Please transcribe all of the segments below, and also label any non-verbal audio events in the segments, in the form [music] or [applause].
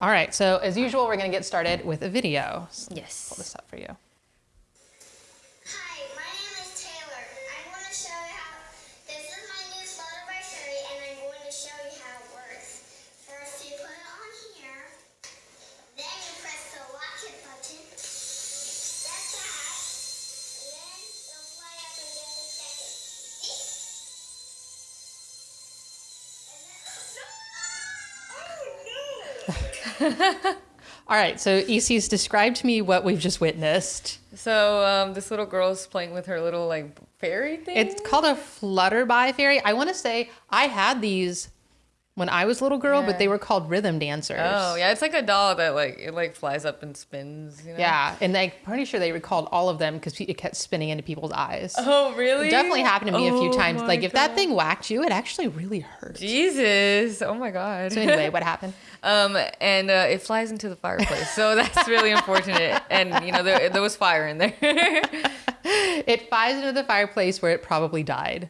All right, so as usual, we're going to get started with a video. Yes. Pull this up for you. All right, so EC's described to me what we've just witnessed. So um, this little girl's playing with her little like fairy thing. It's called a flutterbye fairy. I want to say I had these when I was a little girl, but they were called rhythm dancers. oh yeah, it's like a doll that like it like flies up and spins. You know? Yeah, and I'm pretty sure they recalled all of them because it kept spinning into people's eyes. Oh really? It definitely happened to me a few Oh times. Like if that thing whacked you, it actually really hurt. Jesus. Oh my god. So anyway, what [laughs] happened? Um, and uh, it flies into the fireplace, so that's really unfortunate. And you know, there, there was fire in there. [laughs] It flies into the fireplace where it probably died.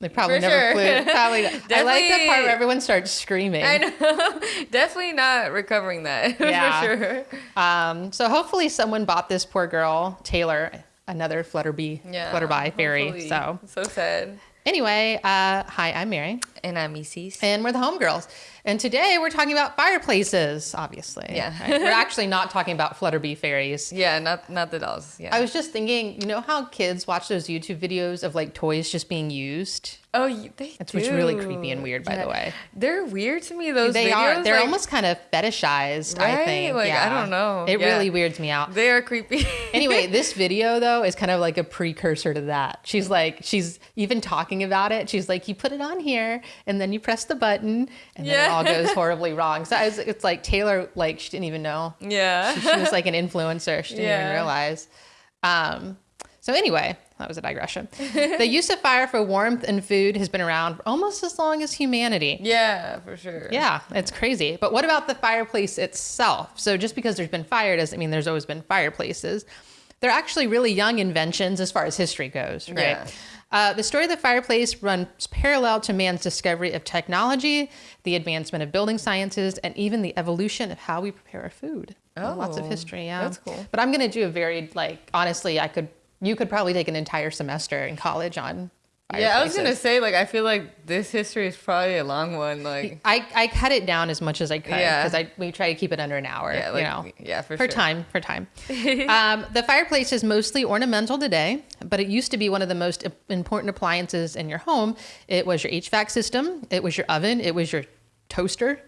They probably For never sure. flew. [laughs] Probably. I like the part where everyone starts screaming. I know, [laughs] definitely not recovering that [laughs] Yeah. for sure. Um, so hopefully someone bought this poor girl, Taylor, another Flutterbye, Yeah, Flutterbye fairy. hopefully. So so sad. anyway, uh, hi, I'm Mary, And I'm Isis. and we're the homegirls. And today we're talking about fireplaces, obviously. Yeah. Right? We're [laughs] actually not talking about Flutterbye fairies. Yeah, not not the dolls. Yeah. I was just thinking, you know how kids watch those YouTube videos of like toys just being used? Oh, they It's do. which really creepy and weird, by the way. They're weird to me. Those They videos, are. They're like, almost kind of fetishized, I think. Like, I don't know. It Yeah. really weirds me out. They are creepy. [laughs] anyway, this video though is kind of like a precursor to that. She's like, she's even talking about it. She's like, you put it on here, and then you press the button, and then it all goes [laughs] horribly wrong. So I was, it's like Taylor, like she didn't even know. yeah. She was like an influencer. She didn't even [laughs] realize. Um, so anyway, that was a digression. [laughs] the use of fire for warmth and food has been around almost as long as humanity. yeah, for sure. Yeah, it's crazy. But what about the fireplace itself? So just because there's been fire doesn't mean there's always been fireplaces. They're actually really young inventions as far as history goes, right? Yeah. Uh, the story of the fireplace runs parallel to man's discovery of technology, the advancement of building sciences, and even the evolution of how we prepare our food. Uh, lots of Oh, history, yeah. that's cool. But I'm going to do a very, like, honestly, I could, you could probably take an entire semester in college on Yeah, I was gonna say like I feel like this history is probably a long one. Like I, I cut it down as much as I could Yeah. because I we try to keep it under an hour. yeah, like you know, yeah, for, for sure. time for time. [laughs] um, the fireplace is mostly ornamental today, but it used to be one of the most important appliances in your home. It was your HVAC system, it was your oven, it was your toaster.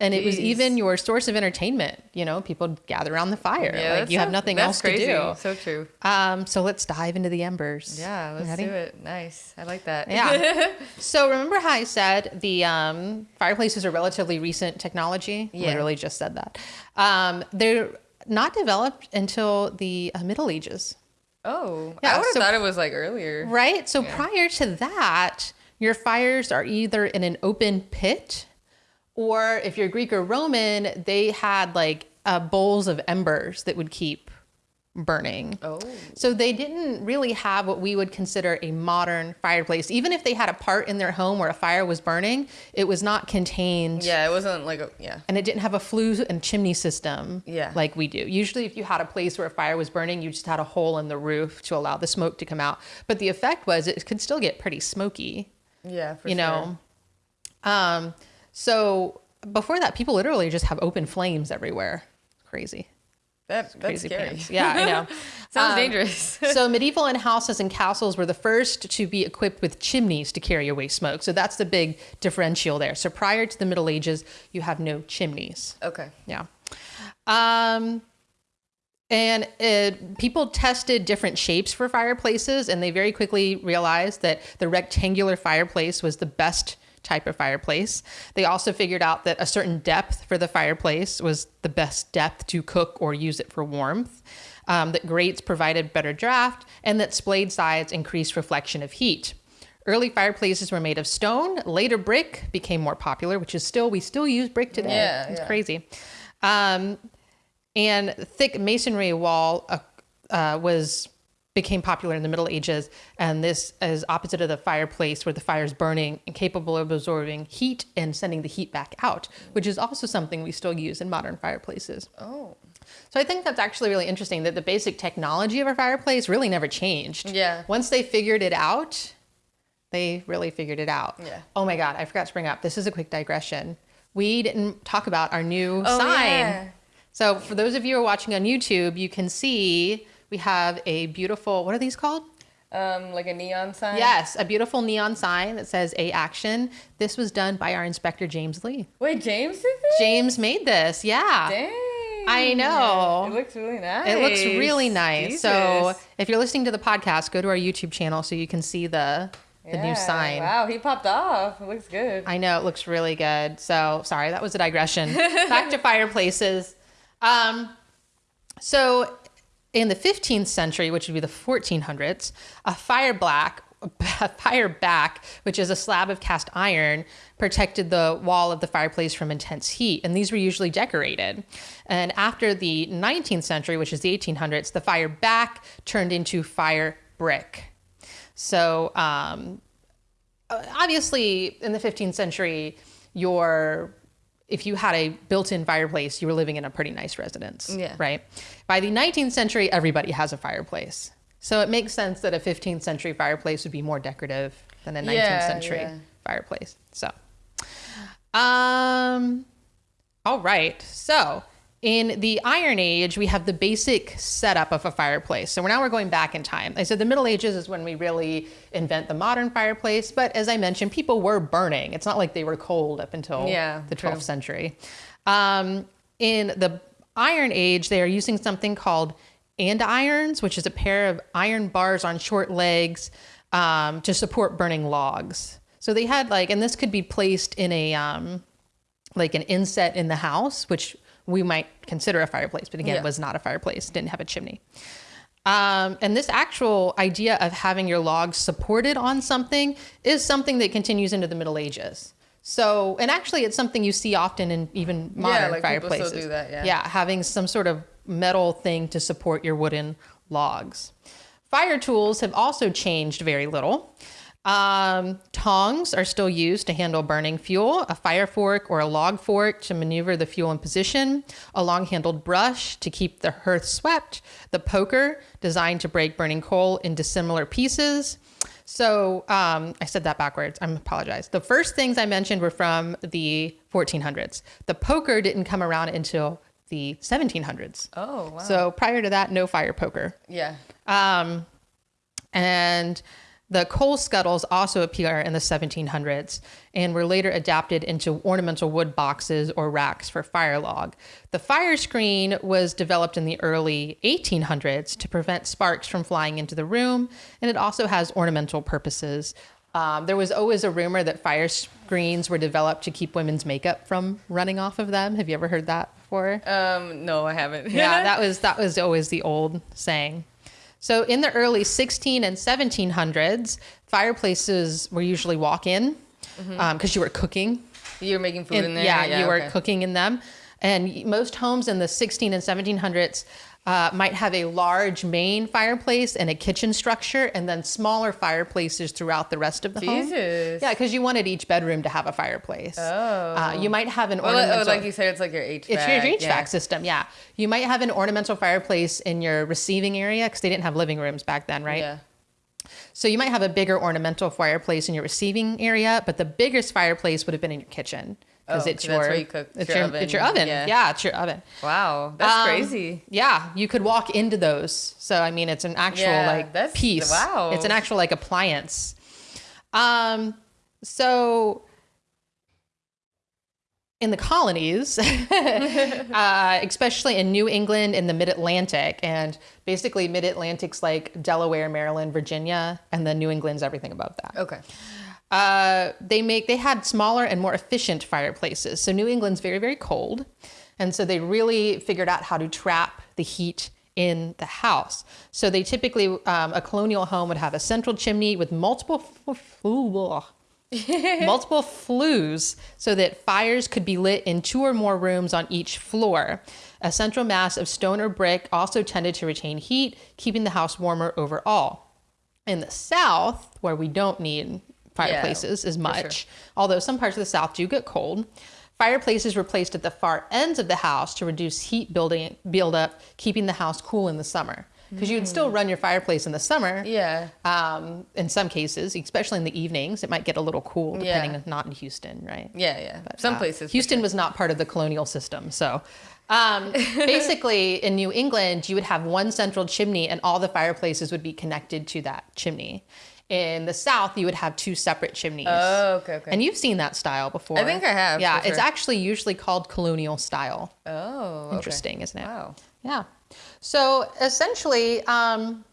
And it was even your source of entertainment. You know, people gather around the fire. Yeah, like you have nothing else crazy. to do. So true. Um, so let's dive into the embers. Yeah, let's Ready? do it. Nice. I like that. Yeah. [laughs] so remember how I said the um, fireplaces are relatively recent technology? Yeah. Literally just said that. Um, they're not developed until the uh, Middle Ages, oh, Yeah, I would have so- thought it was like earlier. right? So prior to that, your fires are either in an open pit, or if you're Greek or Roman, they had like uh, bowls of embers that would keep burning. Oh. So they didn't really have what we would consider a modern fireplace. Even if they had a part in their home where a fire was burning, it was not contained. Yeah, it wasn't like a yeah. And it didn't have a flue and chimney system Yeah. like we do. Usually, if you had a place where a fire was burning, you just had a hole in the roof to allow the smoke to come out. But the effect was it could still get pretty smoky, Yeah, for you sure. know? Um, so before that, people literally just have open flames everywhere. Crazy. That that's Crazy scary. pants. Yeah, I know. [laughs] Sounds Um, dangerous. [laughs] so medieval inn houses and castles were the first to be equipped with chimneys to carry away smoke. So that's the big differential there. So prior to the Middle Ages, you have no chimneys. okay. Yeah. Um, and it, people tested different shapes for fireplaces, and they very quickly realized that the rectangular fireplace was the best type of fireplace. They also figured out that a certain depth for the fireplace was the best depth to cook or use it for warmth. Um, that grates provided better draft, and that splayed sides increased reflection of heat. Early fireplaces were made of stone. Later, brick became more popular, which is still we still use brick today. Yeah, it's yeah. crazy. Um, and thick masonry wall uh, uh, was became popular in the Middle Ages, and this is opposite of the fireplace where the fire is burning and capable of absorbing heat and sending the heat back out, which is also something we still use in modern fireplaces. Oh. So I think that's actually really interesting that the basic technology of a fireplace really never changed. Yeah. Once they figured it out, they really figured it out. Yeah. Oh my God, I forgot to bring up. This is a quick digression. We didn't talk about our new Oh, sign. yeah. So for those of you who are watching on YouTube, you can see we have a beautiful, what are these called? Um, like a neon sign. Yes, a beautiful neon sign that says A Action. This was done by our inspector, James Lee. Wait, James did this? James made this, yeah. Dang. I know. It looks really nice. It looks really nice. So if you're listening to the podcast, go to our YouTube channel so you can see the the new sign. Wow, he popped off. It looks good. I know it looks really good. So sorry, that was a digression. [laughs] Back to fireplaces. Um, so in the 15th century, which would be the 1400s, a fire black, [laughs] a fire back, which is a slab of cast iron, protected the wall of the fireplace from intense heat, and these were usually decorated. And after the 19th century, which is the 1800s, the fire back turned into fire brick. So um, obviously in the 15th century your if you had a built-in fireplace you were living in a pretty nice residence Yeah. right by the 19th century everybody has a fireplace so it makes sense that a 15th century fireplace would be more decorative than a 19th Yeah, century yeah. fireplace so um all right so in the Iron Age, we have the basic setup of a fireplace. So now we're going back in time. I said the Middle Ages is when we really invent the modern fireplace, but as I mentioned, people were burning. It's not like they were cold up until Yeah, the 12th true. century. Um, in the Iron Age, they are using something called andirons, which is a pair of iron bars on short legs um, to support burning logs. So they had like, and this could be placed in a um, like an inset in the house, which we might consider a fireplace, but again, Yeah. was not a fireplace, didn't have a chimney. Um, and this actual idea of having your logs supported on something is something that continues into the Middle Ages. So, and actually, it's something you see often in even modern yeah, like, people still fireplaces. do that, yeah. yeah, having some sort of metal thing to support your wooden logs. Fire tools have also changed very little. Um, tongs are still used to handle burning fuel, a fire fork or a log fork to maneuver the fuel in position, a long handled brush to keep the hearth swept, the poker designed to break burning coal into similar pieces. So um, I said that backwards. I apologize. The first things I mentioned were from the 1400s. The poker didn't come around until the 1700s. Oh, wow. So prior to that, no fire poker. yeah. Um, and the coal scuttles also appear in the 1700s and were later adapted into ornamental wood boxes or racks for fire log. The fire screen was developed in the early 1800s to prevent sparks from flying into the room, and it also has ornamental purposes. Um, there was always a rumor that fire screens were developed to keep women's makeup from running off of them. Have you ever heard that before? Um, no, I haven't. yeah, [laughs] that was that was always the old saying. So in the early 16 and 1700s, fireplaces were usually walk-in mm-hmm. um, because you were cooking. You were making food In- in there. yeah, you were cooking in them. And most homes in the 16 and 1700s uh, might have a large main fireplace and a kitchen structure, and then smaller fireplaces throughout the rest of the home. Jesus. Yeah, because you wanted each bedroom to have a fireplace. Oh. Uh, you might have an Well, ornamental. oh, like you said, it's like your HVAC. It's your HVAC yeah. system, yeah. You might have an ornamental fireplace in your receiving area because they didn't have living rooms back then, right? Yeah. So you might have a bigger ornamental fireplace in your receiving area, but the biggest fireplace would have been in your kitchen because Oh, it's your you cook. It's It's your it's your oven. Yeah. Yeah. it's your oven. Wow, that's Um, crazy. Yeah, you could walk into those. So I mean, it's an actual Yeah, like piece. wow. it's an actual like appliance. Um, so in the colonies, [laughs] uh, especially in New England and the Mid Atlantic, and basically Mid Atlantic's like Delaware, Maryland, Virginia, and then New England's everything above that Okay. Uh, they make they had smaller and more efficient fireplaces. So New England's very very cold, and so they really figured out how to trap the heat in the house. So they typically um, a colonial home would have a central chimney with multiple [laughs] multiple flues so that fires could be lit in two or more rooms on each floor. A central mass of stone or brick also tended to retain heat, keeping the house warmer overall. In the south, where we don't need fireplaces as much, although some parts of the south do get cold, fireplaces were placed at the far ends of the house to reduce heat building buildup, keeping the house cool in the summer. Because you would still run your fireplace in the summer. Yeah. Um, in some cases, especially in the evenings, it might get a little cool, depending Yeah. on not in Houston, right? Yeah, yeah. Some Uh, places. Houston was not part of the colonial system. So [laughs] um, basically, in New England, you would have one central chimney and all the fireplaces would be connected to that chimney. In the South, you would have two separate chimneys. Oh, okay, okay. And you've seen that style before. I think I have, Yeah, for it's actually usually called colonial style. oh, okay. Interesting, isn't it? Wow. Yeah. So essentially, um,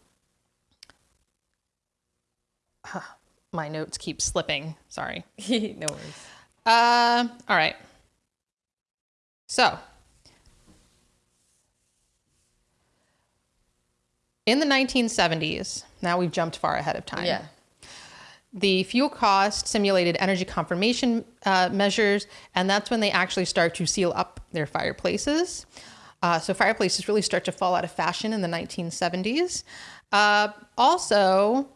my notes keep slipping. Sorry. [laughs] no worries. Uh, all right. So, in the 1970s, now we've jumped far ahead of time. Yeah. The fuel cost simulated energy confirmation uh, measures, and that's when they actually start to seal up their fireplaces. Uh, so fireplaces really start to fall out of fashion in the 1970s. Uh, also,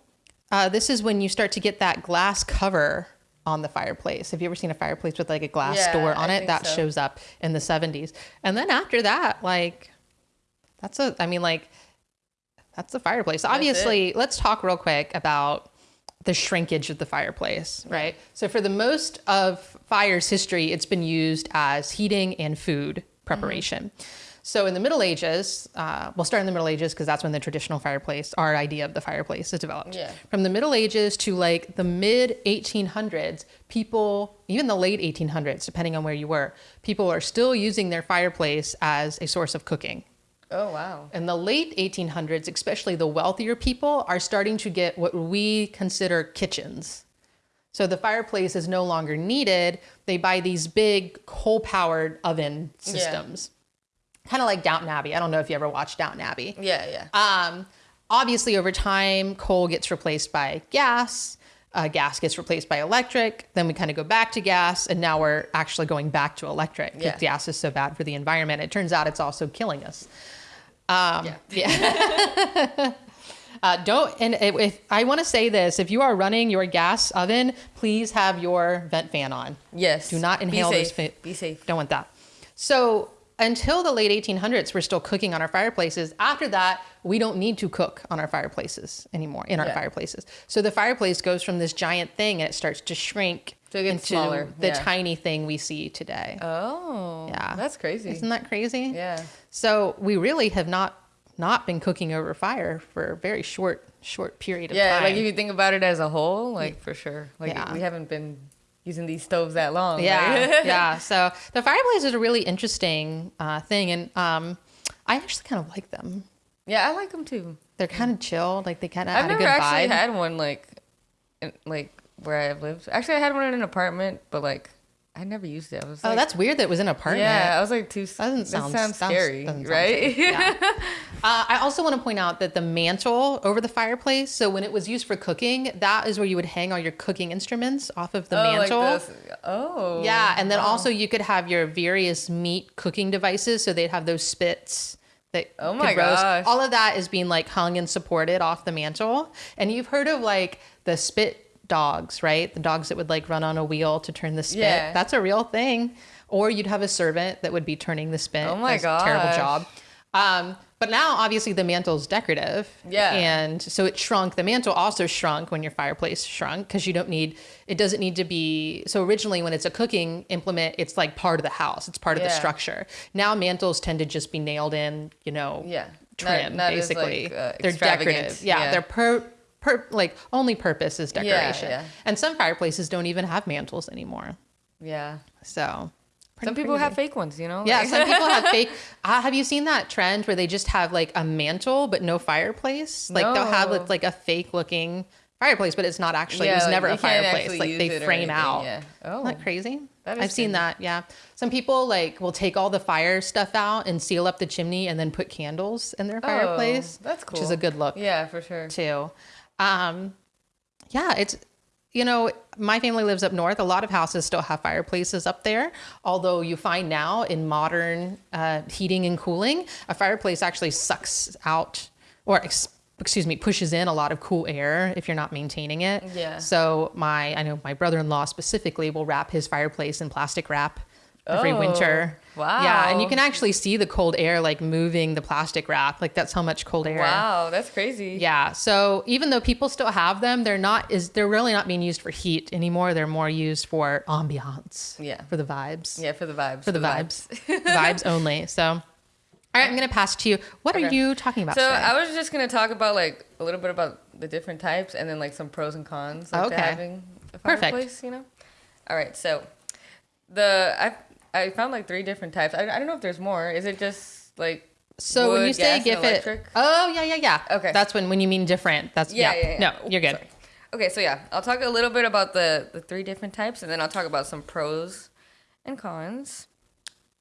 uh, this is when you start to get that glass cover on the fireplace. Have you ever seen a fireplace with like a glass Yeah, door on I it? That so. shows up in the 70s. And then after that, like, that's a, I mean, like, that's the fireplace. Obviously, let's talk real quick about the shrinkage of the fireplace, right? So, for the most of fire's history, it's been used as heating and food preparation. So, in the Middle Ages, uh, we'll start in the Middle Ages because that's when the traditional fireplace, our idea of the fireplace, is developed. Yeah. From the Middle Ages to like the mid 1800s, people, even the late 1800s, depending on where you were, people are still using their fireplace as a source of cooking. Oh, wow. In the late 1800s, especially the wealthier people are starting to get what we consider kitchens. So the fireplace is no longer needed. They buy these big coal powered oven systems. Kind of like Downton Abbey. I don't know if you ever watched Downton Abbey. Yeah, yeah. Um, obviously, over time, coal gets replaced by gas. Uh, gas gets replaced by electric. Then we kind of go back to gas, and now we're actually going back to electric because Yeah. gas is so bad for the environment. It turns out it's also killing us. Um, yeah. [laughs] Uh, don't and if if I want to say this, if you are running your gas oven, please have your vent fan on. Yes. Do not Be inhale those. safe. Be safe. Don't want that. So until the late 1800s, we're still cooking on our fireplaces. After that, we don't need to cook on our fireplaces anymore. In our Yeah. fireplaces, so the fireplace goes from this giant thing and it starts to shrink So it gets smaller, the yeah. tiny thing we see today. Oh. Yeah. That's crazy. Isn't that crazy? yeah. So we really have not not been cooking over fire for a very short short period of Yeah, time. like if you think about it as a whole, like for sure. Like Yeah. we haven't been using these stoves that long. yeah, right? [laughs] yeah. So the fireplace is a really interesting uh, thing, and um, I actually kind of like them. yeah, I like them too. They're kind of chill, like they kind of I've never actually vibe. had one like, like where I've lived. Actually, I had one in an apartment, but like I never used it. I was oh, like, that's weird. That it was in an apartment. yeah. I was like too. That doesn't sound sounds sounds- scary, doesn't sound right? Yeah. [laughs] uh, I also want to point out that the mantle over the fireplace. So when it was used for cooking, that is where you would hang all your cooking instruments off of the oh, mantle. Like this. Oh. Yeah, and then wow. also you could have your various meat cooking devices. So they'd have those spits that Oh my gosh. All of that is being like hung and supported off the mantle. And you've heard of like the spit dogs, right? The dogs that would like run on a wheel to turn the spit. Yeah. That's a real thing. Or you'd have a servant that would be turning the spit. Oh my god, Terrible job. Um, but now obviously the mantle's decorative. Yeah. And so it shrunk. The mantle also shrunk when your fireplace shrunk because you don't need, it doesn't need to be. So originally when it's a cooking implement, it's like part of the house, it's part of the structure. Now mantles tend to just be nailed in, you know, Yeah. Not- trim not as, basically. like, uh, they're decorative. Yeah, Yeah. They're per, per, like only purpose is decoration. yeah. And some fireplaces don't even have mantles anymore. Yeah. So Some people crazy. have fake ones, you know. Yeah, some people have [laughs] fake. Uh, have you seen that trend where they just have like a mantle but no fireplace? Like they'll have No. like a fake looking fireplace, but it's not actually. Yeah, it was like, never a fireplace. Like they frame anything, out. yeah. Oh. Isn't that crazy? That is I've seen that. Yeah, some people like will take all the fire stuff out and seal up the chimney and then put candles in their fireplace. Oh, that's Which is a good look Yeah, for sure. too. Um, yeah, it's you know, my family lives up north. A lot of houses still have fireplaces up there. Although you find now in modern uh, heating and cooling, a fireplace actually sucks out or ex- excuse me, pushes in a lot of cool air if you're not maintaining it. Yeah. So my, I know my brother-in-law specifically will wrap his fireplace in plastic wrap every Oh, winter. Yeah, and you can actually see the cold air like moving the plastic wrap. Like that's how much cold air. Wow, that's crazy. Yeah. So even though people still have them, they're not is they're really not being used for heat anymore. They're more used for ambiance. Yeah. For the vibes. Yeah, for the vibes. For the vibes. [laughs] vibes only. So all right, I'm gonna pass to you. What are you talking about So today? I was just gonna talk about like a little bit about the different types and then like some pros and cons like, Okay. having a Perfect. fireplace. You know. All right. So the I I found like three different types. I, I don't know if there's more. Is it just like so when you say give it? Oh yeah, yeah, yeah. Okay. That's when when you mean different. That's Yeah, yeah. yeah, yeah. No, you're good. Sorry. Okay, so yeah, I'll talk a little bit about the the three different types, and then I'll talk about some pros and cons,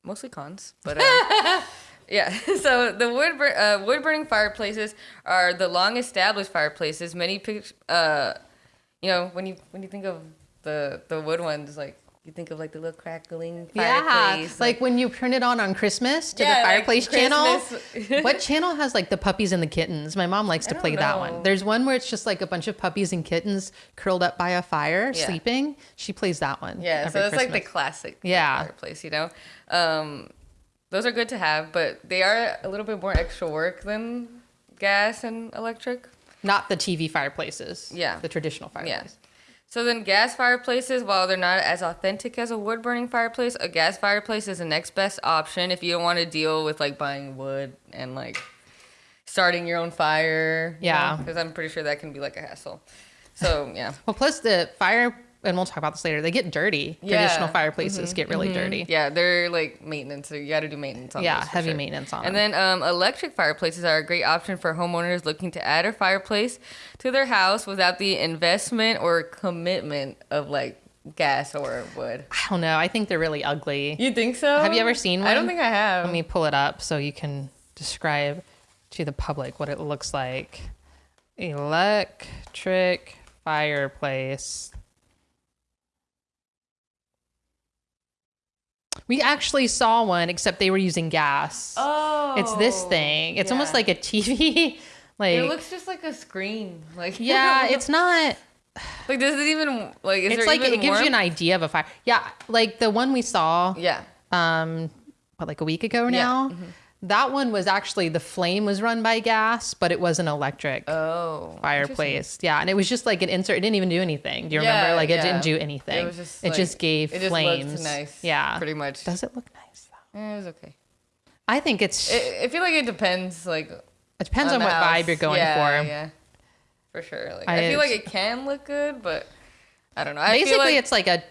mostly cons, but um, [laughs] yeah. [laughs] So the wood bur- uh, wood burning fireplaces are the long established fireplaces. Many pic- uh, you know, when you when you think of the the wood ones, like you think of like the little crackling Yeah, fireplace, like when you turn it on on Christmas to Yeah, the like fireplace channel. [laughs] What channel has like the puppies and the kittens? My mom likes to play that one. There's one where it's just like a bunch of puppies and kittens curled up by a fire Yeah. sleeping. She plays that one. Yeah, so it's like the classic Yeah. fireplace, you know. Um, those are good to have, but they are a little bit more extra work than gas and electric. not the TV fireplaces. Yeah. the traditional Yeah. So then gas fireplaces, while they're not as authentic as a wood burning fireplace, a gas fireplace is the next best option if you don't want to deal with like buying wood and like starting your own fire. Yeah. Because I'm pretty sure that can be like a hassle. So yeah. Well, plus the fire, and we'll talk about this later. They get dirty. Yeah. Mm-hmm. Traditional fireplaces get really dirty. Yeah, they're like maintenance. So you got to do maintenance on Yeah, heavy sure. maintenance on And them. then um, electric fireplaces are a great option for homeowners looking to add a fireplace to their house without the investment or commitment of like gas or wood. I don't know. I think they're really ugly. You think so? Have you ever seen one? I don't think I have. Let me pull it up so you can describe to the public what it looks like. Electric fireplace. We actually saw one, except they were using gas. oh, it's this thing. It's almost like a TV. [laughs] like it looks just like a screen. Like yeah, [laughs] it's not. like does it even like is It's like it gives you an idea of a fire. Yeah, like the one we saw. yeah. um what like a week ago now. Yeah, now that one was actually the flame was run by gas but it was an electric Oh, fireplace yeah and it was just like an insert it didn't even do anything do you Yeah, remember like it yeah. didn't do anything It was just it like- just gave flames. it just flames looked nice. yeah pretty much. does it look nice though it was okay. i think it's it, I feel like it depends. Like it depends on, the what house. vibe you're going yeah, for Yeah, for sure. Like I- I, feel like it can look good, but I don't know. I basically feel like, it's like a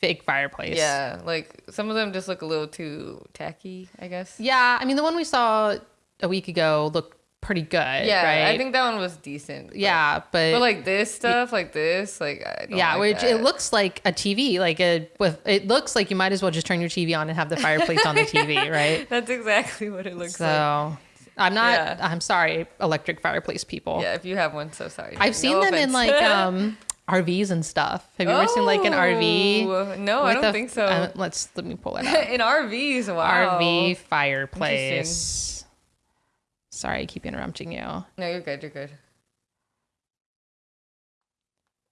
fake fireplace yeah, like some of them just look a little too tacky. I guess. yeah i mean the one we saw a week ago looked pretty good Yeah, right I think that one was decent. but- yeah but, But like this stuff, like this, like I don't yeah, like which that. it looks like a TV, like a with it looks like you might as well just turn your TV on and have the fireplace on the [laughs] TV, right? [laughs] That's exactly what it looks So like. So I'm not. Yeah. I'm sorry, electric fireplace people. Yeah, if you have one, so sorry. I've No seen them in like [laughs] um RVs and stuff. Have you ever seen like an RV? Oh, No, I don't a- think so. uh, let's let me pull it up. [laughs] in RVs, wow. RV fireplace. Sorry, I keep interrupting you. No, you're good. You're good.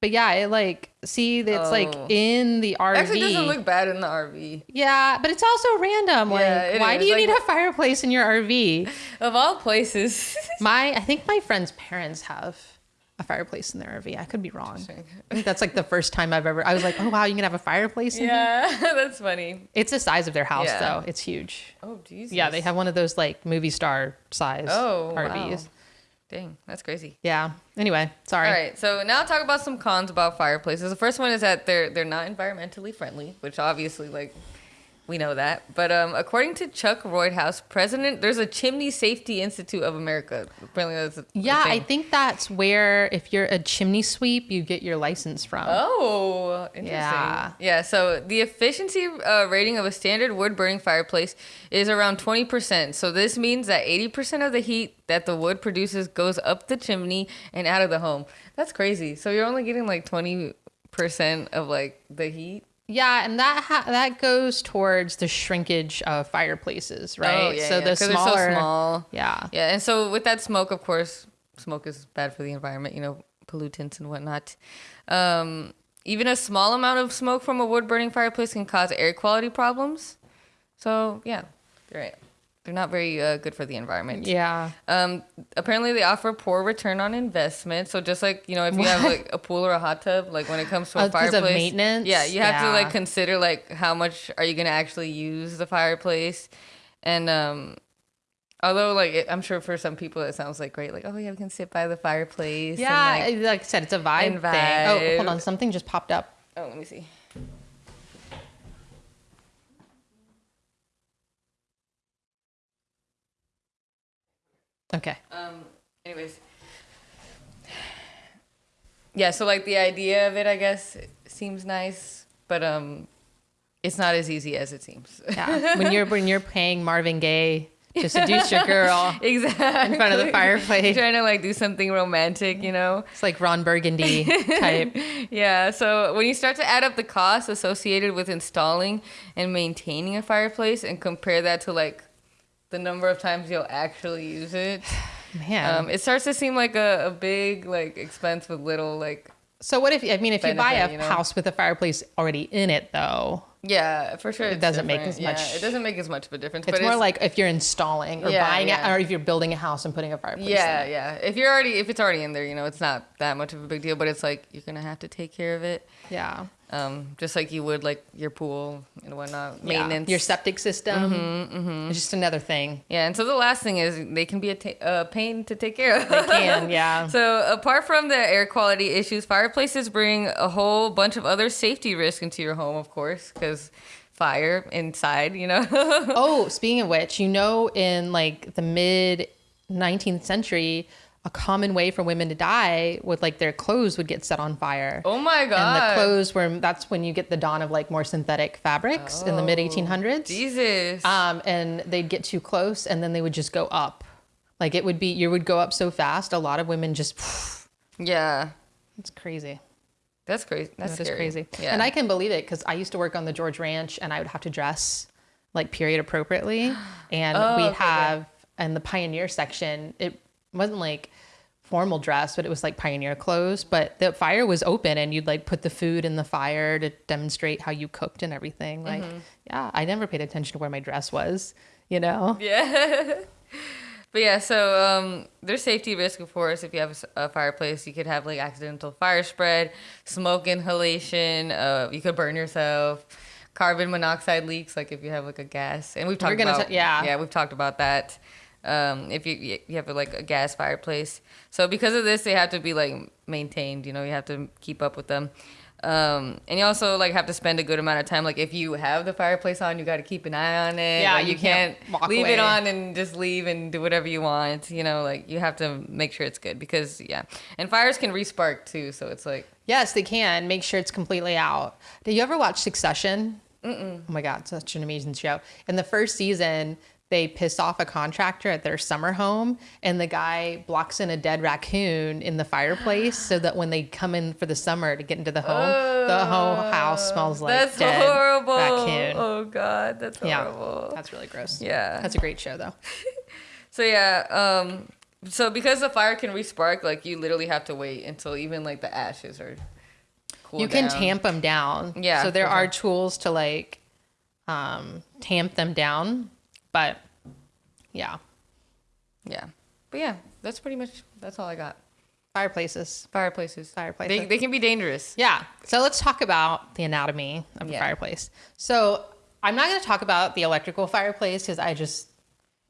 But yeah, it like see it's like Oh. in the RV. Actually, it doesn't look bad in the RV. yeah, but it's also random. Like, Yeah, why is. do you Like- need a fireplace in your RV? [laughs] Of all places. My, I think my friend's parents have a fireplace in their RV. I could be wrong. I think that's like the first time I've ever. I was like, oh wow, you can have a fireplace in here. yeah, [laughs] that's funny. It's the size of their house Yeah. though. It's huge. Oh, Jesus. Yeah, they have one of those like movie star size Oh, RVs. wow. Dang, that's crazy. Yeah. Anyway, sorry. All right, so now talk about some cons about fireplaces. The first one is that they're they're not environmentally friendly, which obviously like we know that. But um, according to Chuck Roydhouse, president, there's a Chimney Safety Institute of America. Apparently, that's Yeah, I think that's where if you're a chimney sweep, you get your license from. Oh, interesting. Yeah. Yeah. So the efficiency uh, rating of a standard wood burning fireplace is around 20%. So this means that 80% of the heat that the wood produces goes up the chimney and out of the home. That's crazy. So you're only getting like 20% of like the heat. Yeah, and that ha- that goes towards the shrinkage of fireplaces, right? Oh, yeah, so yeah, the they're so small. yeah, Yeah, and so with that smoke, of course, smoke is bad for the environment, you know, pollutants and whatnot. Um, even a small amount of smoke from a wood burning fireplace can cause air quality problems. So yeah, you're right. They're not very uh, good for the environment. yeah. Um, apparently they offer poor return on investment. So just like you know, if you have like a pool or a hot tub, like when it comes to a Oh, fireplace, maintenance? yeah, you have to like consider like how much are you gonna actually use the fireplace, and um, although like it, I'm sure for some people it sounds like great, like oh yeah, we can sit by the fireplace. Yeah, and, like, like, I said, it's a vibe, and thing. Oh, hold on, something just popped up. oh, let me see. Okay. Um. Anyways. Yeah. So like the idea of it, I guess, seems nice, but um, it's not as easy as it seems. Yeah. when you're when you're paying Marvin Gaye to seduce your girl [laughs] exactly. in front of the fireplace, Trying to like do something romantic, you know? it's like Ron Burgundy type. [laughs] Yeah. So when you start to add up the costs associated with installing and maintaining a fireplace and compare that to like the number of times you'll actually use it, [sighs] Man. um, it starts to seem like a, a big like expense with little like so what if I mean if you buy a you know? house with a fireplace already in it though? Yeah, for sure. It doesn't make different. as Yeah, much- it doesn't make as much of a difference. It's more like if you're installing or Yeah, buying yeah. it, or if you're building a house and putting a fireplace. yeah, in it. yeah. If you're already if it's already in there, you know, it's not that much of a big deal. But it's like you're gonna have to take care of it, yeah. Um, just like you would like your pool and whatnot, Yeah. maintenance. Your septic system. Mm-hmm, It's just another thing. yeah, and so the last thing is they can be a ta- uh, pain to take care of. They can, [laughs] yeah. So apart from the air quality issues, fireplaces bring a whole bunch of other safety risks into your home, of course, because fire inside, you know. [laughs] oh, speaking of which, you know, in like the mid 19th century, a common way for women to die would like their clothes would get set on fire. oh my and god. the clothes were that's when you get the dawn of like more synthetic fabrics in the mid 1800s. Jesus. Um, and they'd get too close and then they would just go up. Like it would be, you would go up so fast. A lot of women just, [sighs] yeah. it's crazy. That's crazy. That's That crazy. Yeah. And I can believe it because I used to work on the George Ranch and I would have to dress like period appropriately. [gasps] And Oh, we okay, have in the pioneer section, it wasn't like formal dress, but it was like pioneer clothes. But the fire was open and you'd like put the food in the fire to demonstrate how you cooked and everything. Like, Mm-hmm. yeah, I never paid attention to where my dress was, you know? Yeah. [laughs] but yeah, so um, there's safety risk, of course, if you have a fireplace. You could have like accidental fire spread, smoke inhalation. Uh, you could burn yourself. Carbon monoxide leaks, like if you have like a gas, and we've talked about ta- yeah. yeah, we've talked about that. Um, if you you have like a gas fireplace, so because of this, they have to be like maintained. You know, you have to keep up with them. Um, and you also like have to spend a good amount of time. Like if you have the fireplace on, you got to keep an eye on it. Yeah, Like, you you can't can't, leave away. it on and just leave and do whatever you want. You know, like you have to make sure it's good because yeah, and fires can respark too. So it's like Yes, they can. Make sure it's completely out. Did you ever watch Succession? Mm-mm. Oh my God, such an amazing show. In the first season, they piss off a contractor at their summer home, and the guy blocks in a dead raccoon in the fireplace so that when they come in for the summer to get into the home, the whole house smells like that's dead horrible. raccoon. Oh god, that's yeah, horrible. that's really gross. Yeah. That's a great show, though. [laughs] So yeah, um, so because the fire can respark, like you literally have to wait until even like the ashes are cool. you can down. tamp them down. Yeah, So there are tools to like um, tamp them down, but yeah, Yeah, but yeah, that's pretty much that's all I got. fireplaces. Fireplaces. Fireplaces. They, they can be dangerous. Yeah. So let's talk about the anatomy of a Yeah. fireplace. So I'm not going to talk about the electrical fireplace because I just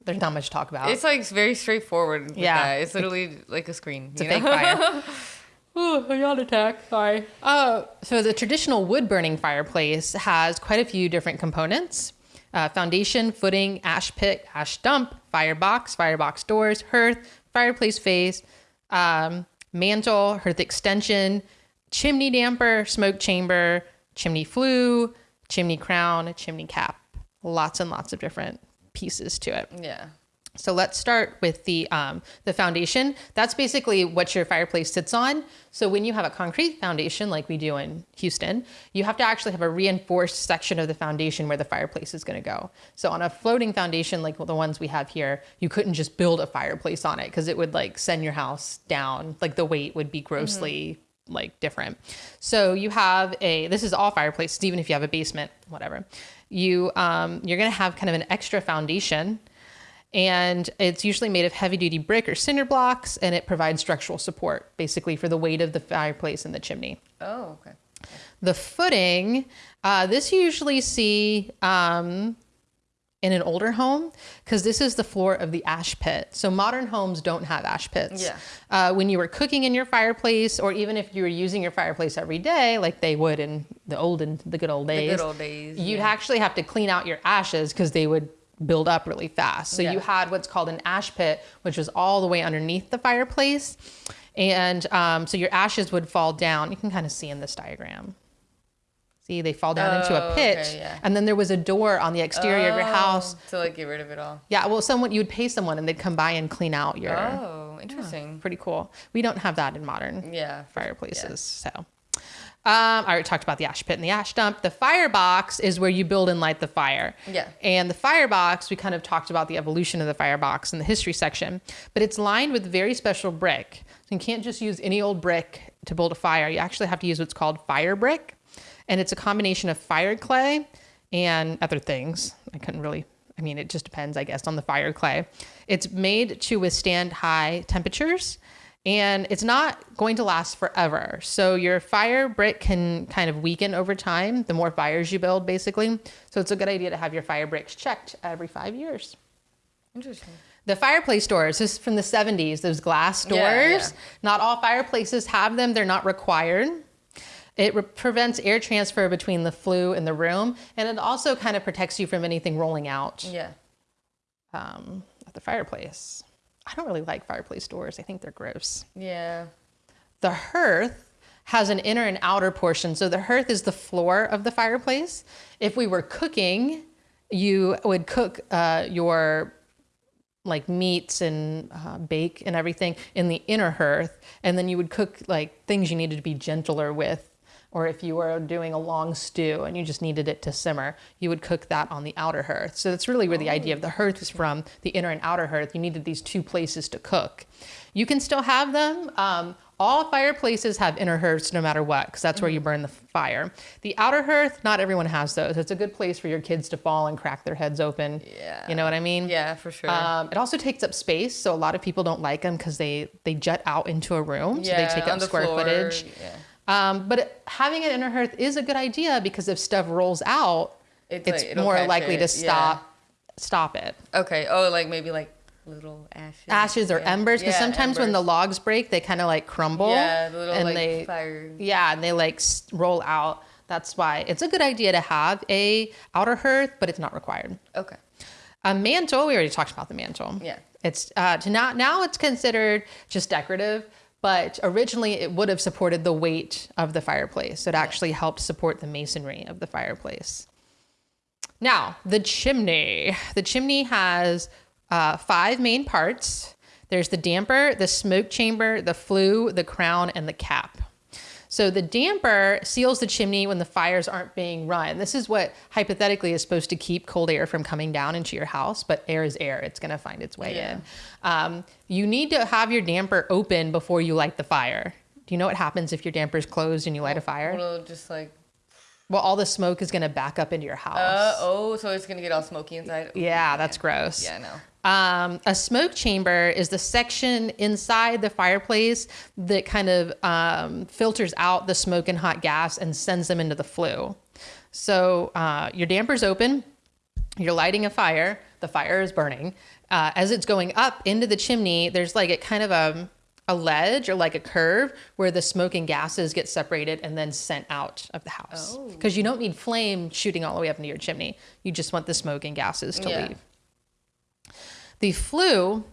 there's not much to talk about. It's like very straightforward. Yeah. yeah, it's literally like a screen. It's a you fake fire. [laughs] Ooh, a yawn attack. Sorry. Uh, so the traditional wood burning fireplace has quite a few different components. Uh, foundation, footing, ash pit, ash dump, firebox, firebox doors, hearth, fireplace face, um, mantle, hearth extension, chimney damper, smoke chamber, chimney flue, chimney crown, chimney cap. Lots and lots of different pieces to it. yeah. So let's start with the um, the foundation. That's basically what your fireplace sits on. So when you have a concrete foundation, like we do in Houston, you have to actually have a reinforced section of the foundation where the fireplace is going to go. So on a floating foundation, like the ones we have here, you couldn't just build a fireplace on it because it would like send your house down. Like the weight would be grossly like different. So you have a this is all fireplaces, even if you have a basement, whatever. You um, you're going to have kind of an extra foundation and it's usually made of heavy duty brick or cinder blocks and it provides structural support basically for the weight of the fireplace and the chimney Oh, okay. the footing uh, this you usually see um, in an older home because this is the floor of the ash pit so modern homes don't have ash pits Yeah. uh, when you were cooking in your fireplace or even if you were using your fireplace every day like they would in the olden the good old days the good old days, you'd yeah. actually have to clean out your ashes because they would build up really fast so Yeah. you had what's called an ash pit which was all the way underneath the fireplace and um, so your ashes would fall down you can kind of see in this diagram see they fall down into a Oh, pit okay, yeah. and then there was a door on the exterior of your house Oh, to like get rid of it all. yeah well someone you would pay someone and they'd come by and clean out your Oh, interesting. pretty cool we don't have that in modern Yeah. fireplaces so um, I already talked about the ash pit and the ash dump. The firebox is where you build and light the fire. Yeah. And the firebox, we kind of talked about the evolution of the firebox in the history section, but it's lined with very special brick. So you can't just use any old brick to build a fire. You actually have to use what's called fire brick. And it's a combination of fire clay and other things. I couldn't really, I mean, it just depends, I guess, on the fire clay. It's made to withstand high temperatures and it's not going to last forever. So your fire brick can kind of weaken over time the more fires you build, basically. So it's a good idea to have your fire bricks checked every five years. Interesting. The fireplace doors, this is from the 70s, those glass doors. Yeah, yeah. Not all fireplaces have them, they're not required. It re- prevents air transfer between the flue and the room, and it also kind of protects you from anything rolling out Yeah. um, at the fireplace. I don't really like fireplace doors, I think they're gross. Yeah. The hearth has an inner and outer portion. So the hearth is the floor of the fireplace. If we were cooking, you would cook uh, your like meats and uh, bake and everything in the inner hearth, and then you would cook like things you needed to be gentler with. Or if you were doing a long stew and you just needed it to simmer, you would cook that on the outer hearth. So that's really where the idea of the hearth is from the inner and outer hearth. You needed these two places to cook. You can still have them. Um, all fireplaces have inner hearths no matter what, because that's where you burn the fire. The outer hearth, not everyone has those. It's a good place for your kids to fall and crack their heads open. Yeah. You know what I mean? Yeah, for sure. Um, it also takes up space, so a lot of people don't like them because they they jut out into a room, so they take up the square floor, footage. Yeah. Um, but having an inner hearth is a good idea because if stuff rolls out, It's it's, like- more likely it, to yeah. stop stop it. Okay. Oh, like maybe like little ashes. Ashes or Yeah. embers, because Yeah, sometimes when the logs break, they kind of like crumble. Yeah, the little and like they fire. yeah, and they like roll out. That's why it's a good idea to have a outer hearth, but it's not required. Okay. A mantle, we already talked about the mantle. Yeah. It's uh, to not now it's considered just decorative, but originally it would have supported the weight of the fireplace. It actually helped support the masonry of the fireplace. Now the chimney. The chimney has uh, five main parts. There's the damper, the smoke chamber, the flue, the crown, and the cap. So the damper seals the chimney when the fires aren't being run. This is what hypothetically is supposed to keep cold air from coming down into your house, but air is air. It's going to find its way Yeah. in. Um, you need to have your damper open before you light the fire. Do you know what happens if your damper is closed and you light a fire? Well, just like. Well, all the smoke is going to back up into your house. Uh, oh, so it's gonna get all smoky inside. yeah, that's gross. Yeah, I know. Um, a smoke chamber is the section inside the fireplace that kind of um, filters out the smoke and hot gas and sends them into the flue. So uh, your damper's open, you're lighting a fire, the fire is burning. Uh, as it's going up into the chimney, there's like a kind of a, a ledge or like a curve where the smoke and gases get separated and then sent out of the house. Oh. Because you don't need flame shooting all the way up into your chimney. You just want the smoke and gases to Yeah. leave. The flue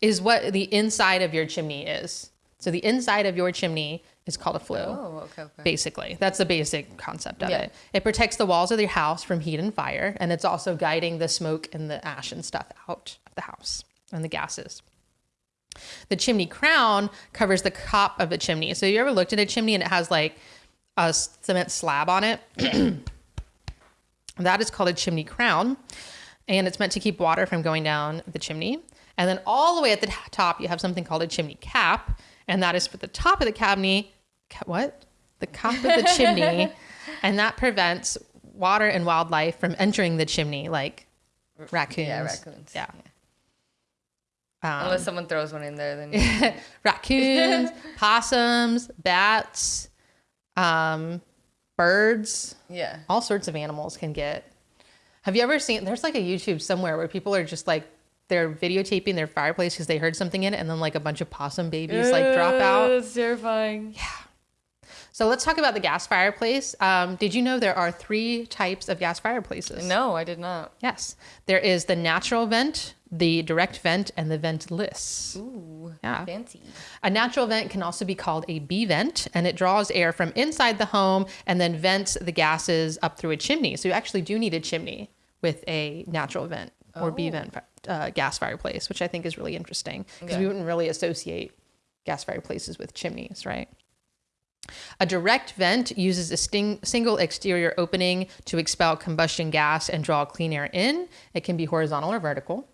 is what the inside of your chimney is. So the inside of your chimney is called a flue. Oh, okay, okay. Basically, that's the basic concept of Yeah. it. It protects the walls of your house from heat and fire, and it's also guiding the smoke and the ash and stuff out of the house. and the gases. The chimney crown covers the top of the chimney. So you ever looked at a chimney and it has like a cement slab on it? [clears throat] that is called a chimney crown, and it's meant to keep water from going down the chimney. And then all the way at the top, you have something called a chimney cap, and that is for the top of the chimney. What? The top of the chimney, [laughs] and that prevents water and wildlife from entering the chimney, like raccoons. Yeah, raccoons. Yeah. Um, Unless someone throws one in there, then [laughs] [laughs] raccoons, possums, bats, um, birds, yeah. all sorts of animals can get. Have you ever seen? There's like a YouTube somewhere where people are just like they're videotaping their fireplace because they heard something in it, and then like a bunch of possum babies like drop out. That's terrifying. Yeah. So let's talk about the gas fireplace. Um, did you know there are three types of gas fireplaces? No, I did not. Yes, there is the natural vent, the direct vent, and the ventless. Ooh, Yeah. fancy. A natural vent can also be called a B vent, and it draws air from inside the home and then vents the gases up through a chimney. So you actually do need a chimney with a natural vent or B Oh. vent uh, gas fireplace, which I think is really interesting because we wouldn't really associate gas fireplaces with chimneys, right? A direct vent uses a sting, single exterior opening to expel combustion gas and draw clean air in. It can be horizontal or vertical.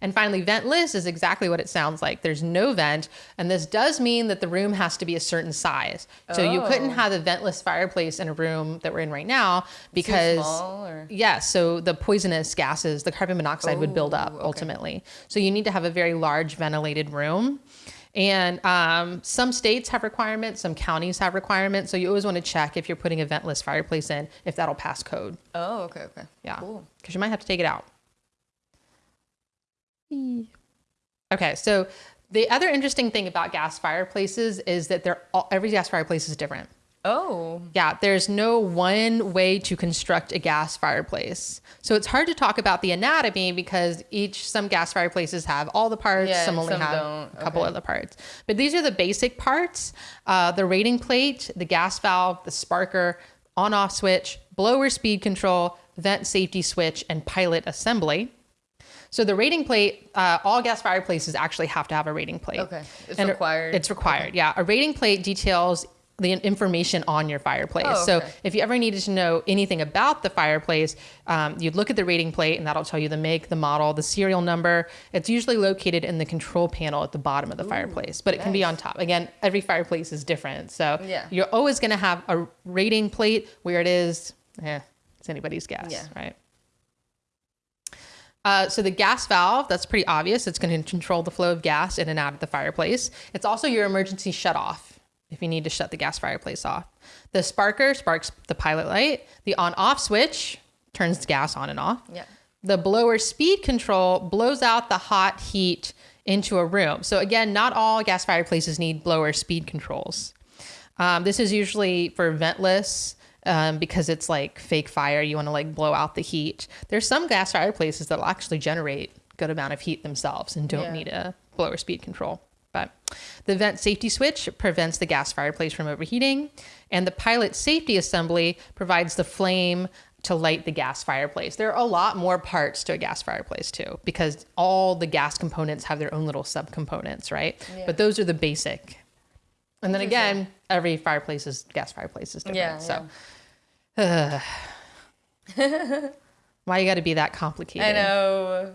And finally, ventless is exactly what it sounds like. There's no vent, and this does mean that the room has to be a certain size. So you couldn't Oh. have a ventless fireplace in a room that we're in right now because small, or- yeah, so the poisonous gases, the carbon monoxide would build up Oh, okay. ultimately. So you need to have a very large ventilated room. And um, some states have requirements, some counties have requirements. So you always want to check if you're putting a ventless fireplace in if that'll pass code. Oh, okay, okay. Yeah. Cool. Because you might have to take it out. Okay, so the other interesting thing about gas fireplaces is that they're all, every gas fireplace is different. Oh, Yeah, there's no one way to construct a gas fireplace. So it's hard to talk about the anatomy because each some gas fireplaces have all the parts, Yeah, some only some have don't. a couple Okay. other parts. But these are the basic parts: uh, the rating plate, the gas valve, the sparker, on-off switch, blower speed control, vent safety switch, and pilot assembly. So the rating plate, uh, all gas fireplaces actually have to have a rating plate. Okay. It's And required. It's required. Yeah, a rating plate details the information on your fireplace. Oh, So if you ever needed to know anything about the fireplace, um, you'd look at the rating plate, and that'll tell you the make, the model, the serial number. It's usually located in the control panel at the bottom of the fireplace, but it can be on top. Again, every fireplace is different, so Yeah. you're always going to have a rating plate where it is. Eh, it's anybody's guess, Yeah. right? Uh, so the gas valve, that's pretty obvious. It's going to control the flow of gas in and out of the fireplace. It's also your emergency shut off if you need to shut the gas fireplace off. The sparker sparks the pilot light. The on off switch turns the gas on and off. Yeah. The blower speed control blows out the hot heat into a room. So again, not all gas fireplaces need blower speed controls. Um, this is usually for ventless um, because it's like fake fire. You want to like blow out the heat. There's some gas fireplaces that'll actually generate good amount of heat themselves and don't Yeah. need a blower speed control. But the vent safety switch prevents the gas fireplace from overheating, and the pilot safety assembly provides the flame to light the gas fireplace. There are a lot more parts to a gas fireplace too, because all the gas components have their own little subcomponents, right? Yeah. But those are the basic. And then again, every fireplace is gas fireplace is different. Yeah, so, [sighs] why you got to be that complicated? I know.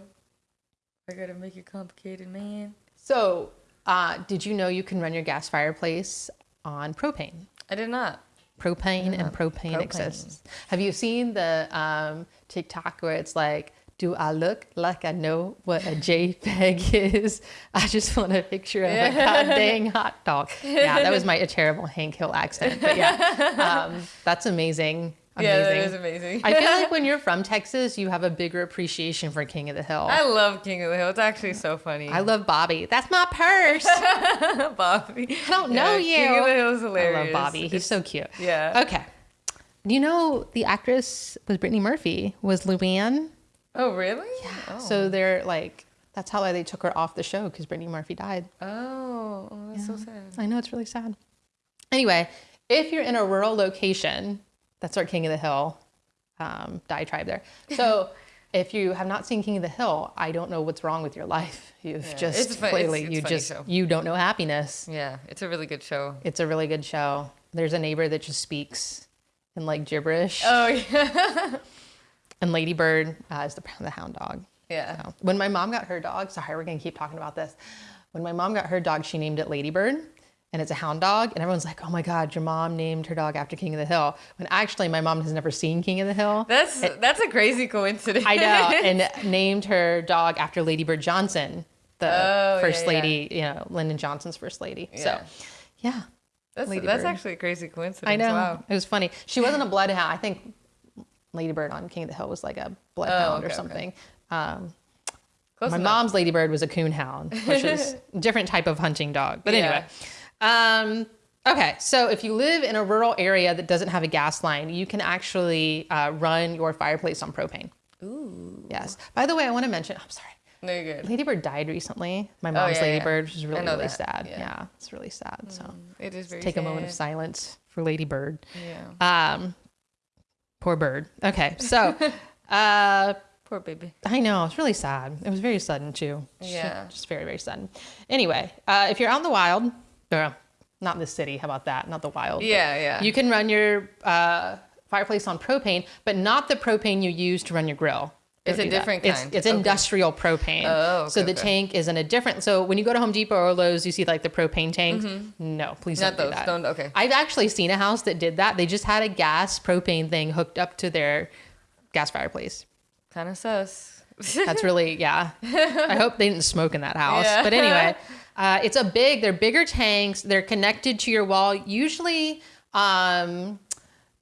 I gotta make it complicated, man. So, uh, did you know you can run your gas fireplace on propane? I did not. Propane and propane, propane. exists. Have you seen the um, TikTok where it's like, "Do I look like I know what a JPEG [laughs] is? I just want a picture of a god dang hot dog." Yeah, that was my a [laughs] terrible Hank Hill accent, but yeah, um, that's amazing. Amazing. [laughs] Yeah, that is amazing. I feel like when you're from Texas, you have a bigger appreciation for King of the Hill. I love King of the Hill. It's actually so funny. I love Bobby. That's my purse. Bobby. I don't know you. King of the Hill is hilarious. I love Bobby. He's so cute. yeah. Okay. Do you know the actress was Brittany Murphy was Luanne? Oh, really? Yeah. So they're like, that's how they took her off the show because Brittany Murphy died. Oh, oh that's so sad. I know it's really sad. Anyway, if you're in a rural location, that's our King of the Hill um, diatribe there. [laughs] So if you have not seen King of the Hill, I don't know what's wrong with your life. [laughs] You've Yeah, just it's fun- it's- clearly it's you just show. you don't know happiness. Yeah, it's a really good show. It's a really good show. There's a neighbor that just speaks in like gibberish, Oh yeah. [laughs] and Ladybird uh, is the the hound dog. Yeah. So, when my mom got her dog, sorry, we're gonna keep talking about this. When my mom got her dog, she named it Ladybird, and it's a hound dog. And everyone's like, "Oh my God, your mom named her dog after King of the Hill." When actually, my mom has never seen King of the Hill. That's that's a crazy coincidence. I know, [laughs] and named her dog after Lady Bird Johnson, the Oh, first yeah, yeah. lady, you know, Lyndon Johnson's first lady. Yeah. So, yeah, that's that's actually a crazy coincidence. I know. Wow. It was funny. She wasn't a bloodhound. I think Lady Bird on King of the Hill was like a bloodhound Oh, okay, or okay. something. Um, Close my enough. mom's Lady Bird was a coonhound, which is a [laughs] different type of hunting dog. But Yeah. anyway, um, okay. So if you live in a rural area that doesn't have a gas line, you can actually uh, run your fireplace on propane. Ooh. Yes. By the way, I want to mention. I'm sorry. No, you're good. Ladybird died recently. My mom's Oh, yeah, yeah. Ladybird, which is really, really that, sad. yeah. Yeah. it's really sad. So It is very. take a moment of silence for Ladybird. Yeah. Um, poor bird. Okay, so [laughs] uh, Poor baby. I know it's really sad. It was very sudden too. Yeah. just very very sudden. Anyway, uh, if you're out in the wild, or not in the city, how about that? Not the wild. Yeah, yeah. You can run your uh, fireplace on propane, but not the propane you use to run your grill. It's a do that. different It's, kind. it's Okay. industrial propane. Oh, so the okay. tank is in a different. So when you go to Home Depot or Lowe's, you see like the propane tanks. No, please Mm-hmm. Not don't do that. Don't- okay. I've actually seen a house that did that. They just had a gas propane thing hooked up to their gas fireplace. Kind of sus. That's [laughs] really yeah. I hope they didn't smoke in that house. Yeah. But anyway, [laughs] uh, it's a big. They're bigger tanks. They're connected to your wall. Usually, um,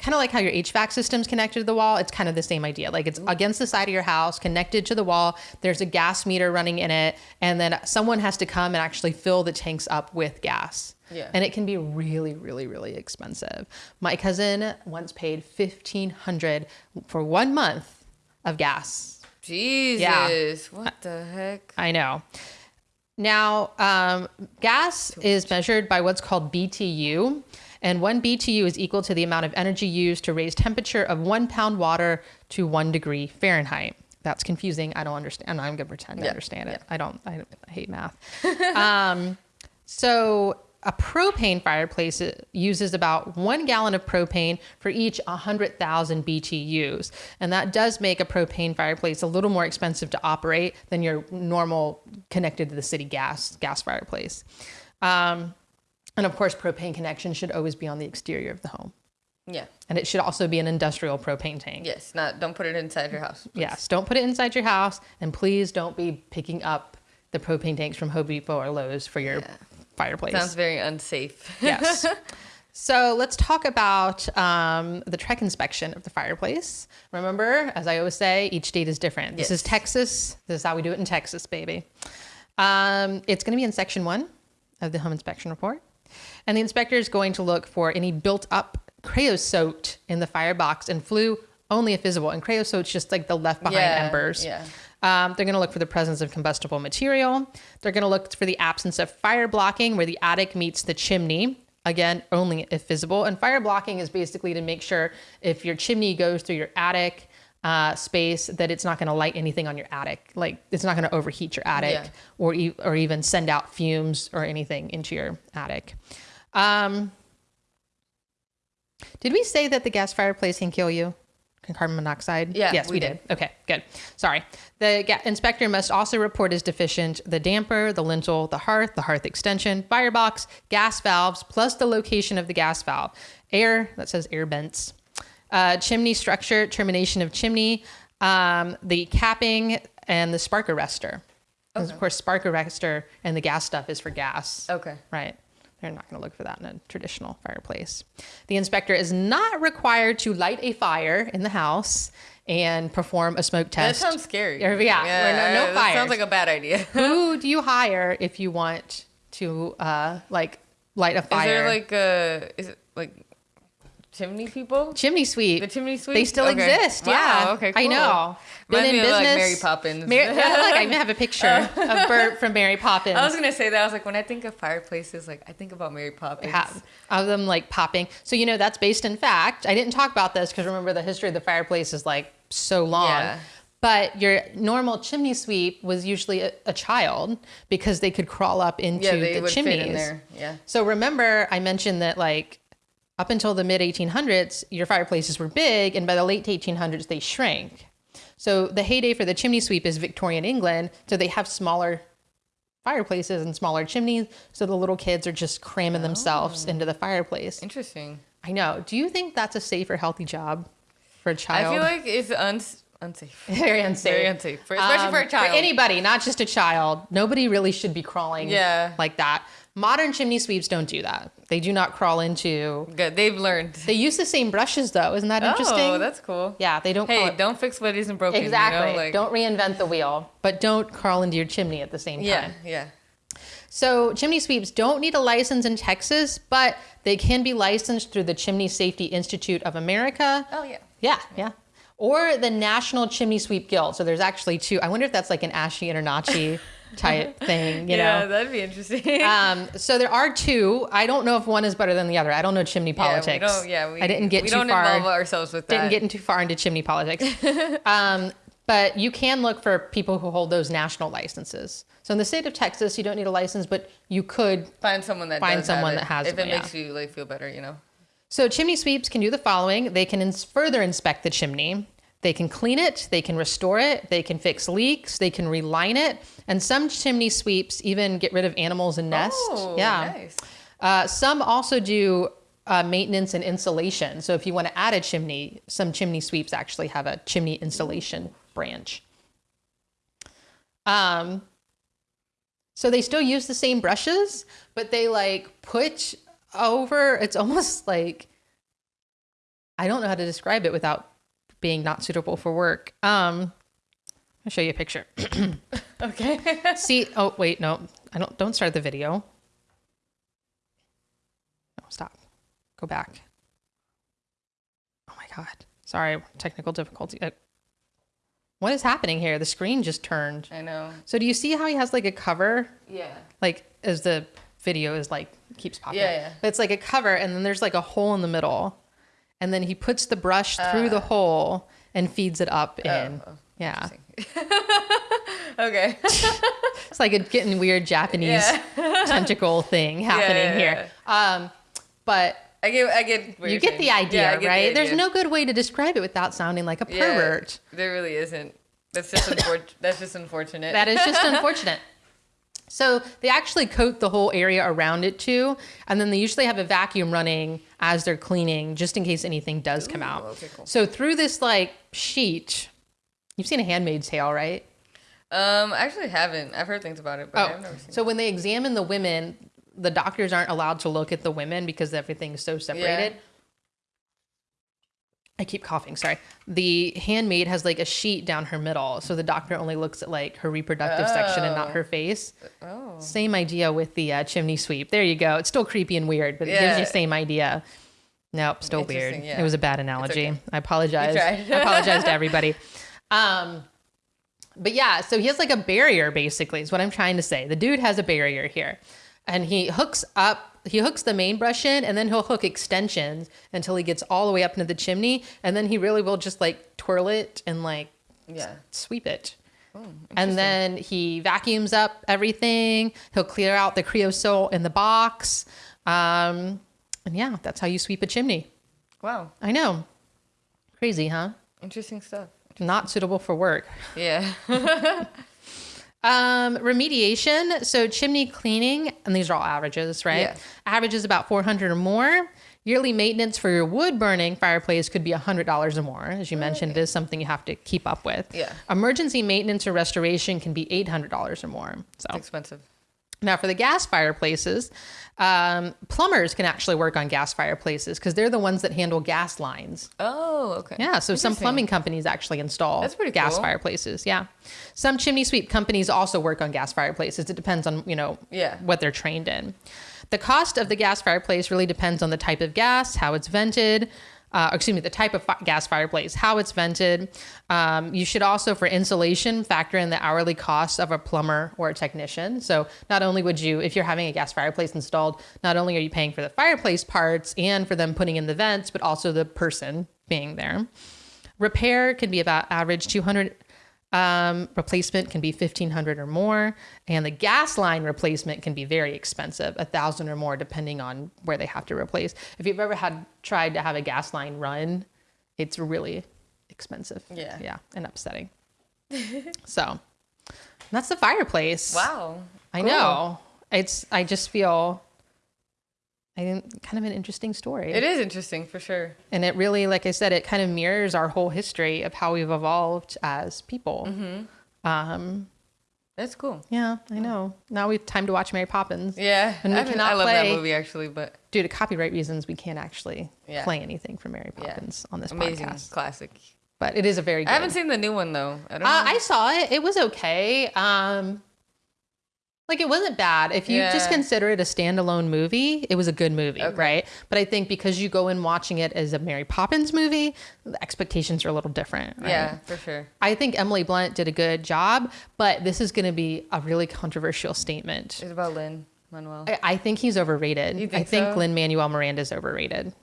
kind of like how your HVAC system's connected to the wall. It's kind of the same idea. Like it's against the side of your house, connected to the wall. There's a gas meter running in it, and then someone has to come and actually fill the tanks up with gas. Yeah. And it can be really, really, really expensive. My cousin once paid fifteen hundred for one month of gas. Jesus. What the heck? I know. Now, um, gas is measured by what's called BTU, and one BTU is equal to the amount of energy used to raise temperature of one pound water to one degree Fahrenheit. That's confusing. I don't understand. I'm going to pretend I Yeah, understand it. I don't. I, I hate math. [laughs] um, so a propane fireplace uses about one gallon of propane for each 100,000 BTUs. And that does make a propane fireplace a little more expensive to operate than your normal connected to the city gas gas fireplace. Um, and of course, propane connection should always be on the exterior of the home. Yeah. And it should also be an industrial propane tank. Yes. Not. Don't put it inside your house. Yes, don't put it inside your house, and please don't be picking up the propane tanks from Home Depot or Lowe's for your fireplace. Sounds very unsafe. yes. [laughs] So let's talk about um, the TREC inspection of the fireplace. Remember, as I always say, each state is different. Yes. This is Texas. This is how we do it in Texas, baby. Um, it's going to be in section one of the home inspection report. And the inspector is going to look for any built up creosote in the firebox and flue only if visible. And creosote's just like the left behind Yeah, embers. yeah. Um, they're going to look for the presence of combustible material. They're going to look for the absence of fire blocking where the attic meets the chimney. Again, only if visible. And fire blocking is basically to make sure if your chimney goes through your attic uh, space that it's not going to light anything on your attic. Like it's not going to overheat your attic Yeah. or e- or even send out fumes or anything into your attic. Um, did we say that the gas fireplace can kill you? Can carbon monoxide? Yeah, Yes, we, we did. did. Okay, good. Sorry. The ga- inspector must also report as deficient the damper, the lintel, the hearth, the hearth extension, firebox, gas valves, plus the location of the gas valve, air, that says air vents, uh, chimney structure, termination of chimney, um, the capping, and the spark arrestor. 'Cause Of course, spark arrestor and the gas stuff is for gas. Okay. Right. They're not going to look for that in a traditional fireplace. The inspector is not required to light a fire in the house and perform a smoke test. That sounds scary. Or- yeah, or no- no fires. Sounds like a bad idea. [laughs] Who do you hire if you want to uh, like light a fire? Is there like uh is it like chimney people? chimney sweep? The chimney sweep? They still Okay. exist. Wow, Yeah. okay, I cool. know. Reminds me of, like, Mary Poppins. Mary, yeah, look, I [laughs] have a picture of Bert [laughs] from Mary Poppins. I was gonna say that. I was like, when I think of fireplaces, like I think about Mary Poppins. have of them like popping. So you know that's based in fact. I didn't talk about this because remember the history of the fireplace is like so long. Yeah. But your normal chimney sweep was usually a, a child because they could crawl up into Yeah, they the would chimneys. fit in there. Yeah. So remember, I mentioned that like up until the mid 1800s, your fireplaces were big, and by the late 1800s, they shrank. So the heyday for the chimney sweep is Victorian England. So they have smaller fireplaces and smaller chimneys. So the little kids are just cramming themselves into the fireplace. Interesting. I know. Do you think that's a safe or healthy job for a child? I feel like it's uns- unsafe. [laughs] very unsafe. Very unsafe, for, especially Um, for a child. For anybody, not just a child. Nobody really should be crawling Yeah. like that. Modern chimney sweeps don't do that. They do not crawl into. Good. They've learned. They use the same brushes though. Isn't that interesting? Oh, that's cool. yeah, they don't. Hey, don't fix what isn't broken. exactly. You know? like, don't reinvent the wheel, but don't crawl into your chimney at the same time. Yeah, yeah. So chimney sweeps don't need a license in Texas, but they can be licensed through the Chimney Safety Institute of America. Oh yeah. Yeah, yeah. Or the National Chimney Sweep Guild. So there's actually two. I wonder if that's like an ASHI InterNACHI [laughs] type [laughs] thing, you yeah, know? that'd be interesting. [laughs] Um, so there are two. I don't know if one is better than the other. I don't know chimney politics. Yeah, we yeah, we, I didn't get we too don't far. involve ourselves with that. didn't get too far into chimney politics. [laughs] um, but you can look for people who hold those national licenses. So in the state of Texas, you don't need a license, but you could. find someone that Find someone that has it if one, it yeah. makes you like feel better, you know. So chimney sweeps can do the following: they can ins- further inspect the chimney. They can clean it, they can restore it, they can fix leaks, they can reline it, and some chimney sweeps even get rid of animals and nests. Oh, yeah. nice. Uh, some also do uh, maintenance and insulation. So if you want to add a chimney, some chimney sweeps actually have a chimney insulation branch. Um, so they still use the same brushes, but they like put over. It's almost like I don't know how to describe it without being not suitable for work. Um, I'll show you a picture. [clears throat] Okay. [laughs] See, oh wait, no, I don't. Don't start the video. No, stop. Go back. Oh my god. Sorry, technical difficulty. Uh, what is happening here? The screen just turned. I know. So do you see how he has like a cover, Yeah. like as the video is like keeps popping? Yeah, yeah. But it's like a cover, and then there's like a hole in the middle, and then he puts the brush through the hole and feeds it up in. oh, yeah, [laughs] Okay. [laughs] it's like a getting weird Japanese yeah. [laughs] tentacle thing happening yeah, here. Um, but I get. I get. you get the idea, Yeah, get the right? There's no good way to describe it without sounding like a Yeah, pervert. There really isn't. That's just unfortunate. that's just unfortunate. That is just unfortunate. So they actually coat the whole area around it too, and then they usually have a vacuum running as they're cleaning, just in case anything does come out. okay, cool. So through this like sheet, you've seen a Handmaid's Tale, right? Um, I actually haven't. I've heard things about it, but I've never seen. Oh, so when they examine the women, the doctors aren't allowed to look at the women because everything's so separated. I keep coughing, sorry. The handmaid has like a sheet down her middle, so the doctor only looks at like her reproductive section and not Oh. her face. Oh. Same idea with the uh, chimney sweep. There you go. It's still creepy and weird, but it gives Yeah. you same idea. Nope, still weird. Yeah. It was a bad analogy. okay. I apologize. I apologize to everybody. [laughs] Um, but yeah, so he has like a barrier basically, is what I'm trying to say. The dude has a barrier here. And he hooks up, he hooks the main brush in, and then he'll hook extensions until he gets all the way up into the chimney. And then he really will just like twirl it and like Yeah. sweep it. and then he vacuums up everything. He'll clear out the creosote in the box. Um, and yeah, that's how you sweep a chimney. Wow. I know. Crazy, huh? Interesting stuff. Not suitable for work. Yeah. [laughs] [laughs] Um, remediation. So chimney cleaning, and these are all averages, right? Yeah. Average is about 400 or more. Yearly maintenance for your wood burning fireplace could be $100 or more. As you mentioned, it is something you have to keep up with. Yeah. Emergency maintenance or restoration can be $800 or more. So it's Expensive. Now for the gas fireplaces, um, plumbers can actually work on gas fireplaces because they're the ones that handle gas lines. Oh, okay. Yeah, so some plumbing companies actually install That's pretty gas cool. fireplaces. Yeah, some chimney sweep companies also work on gas fireplaces. It depends on you know Yeah. what they're trained in. The cost of the gas fireplace really depends on the type of gas, how it's vented. Uh, excuse me, the type of gas fireplace, how it's vented. Um, you should also, for insulation, factor in the hourly cost of a plumber or a technician. So, not only would you, if you're having a gas fireplace installed, not only are you paying for the fireplace parts and for them putting in the vents, but also the person being there. Repair can be about average 200 um, replacement can be 1500 or more and the gas line replacement can be very expensive a thousand or more depending on where they have to replace if you've ever had tried to have a gas line run it's really expensive Yeah. yeah and upsetting [laughs] so that's the fireplace Wow. i Cool. know it's i just feel i think kind of an interesting story It is interesting for sure. and it really like i said it kind of mirrors our whole history of how we've evolved as people Mm-hmm. um That's cool. yeah i know now we've time to watch mary poppins Yeah. And we I, cannot I love play- that movie actually, but due to copyright reasons we can't actually Yeah. play anything from mary Yeah. poppins on this amazing podcast classic. but it is a very good I haven't seen the new one though. I don't uh, know. i saw it it was okay um like it wasn't bad if you just consider it a standalone movie it was a good movie Okay. right but i think because you go in watching it as a mary poppins movie the expectations are a little different right? yeah, for sure. I think Emily Blunt did a good job, but this is going to be a really controversial statement. It's about Lin Manuel. I, I think he's overrated. You I think think so? Lin Manuel Miranda is overrated.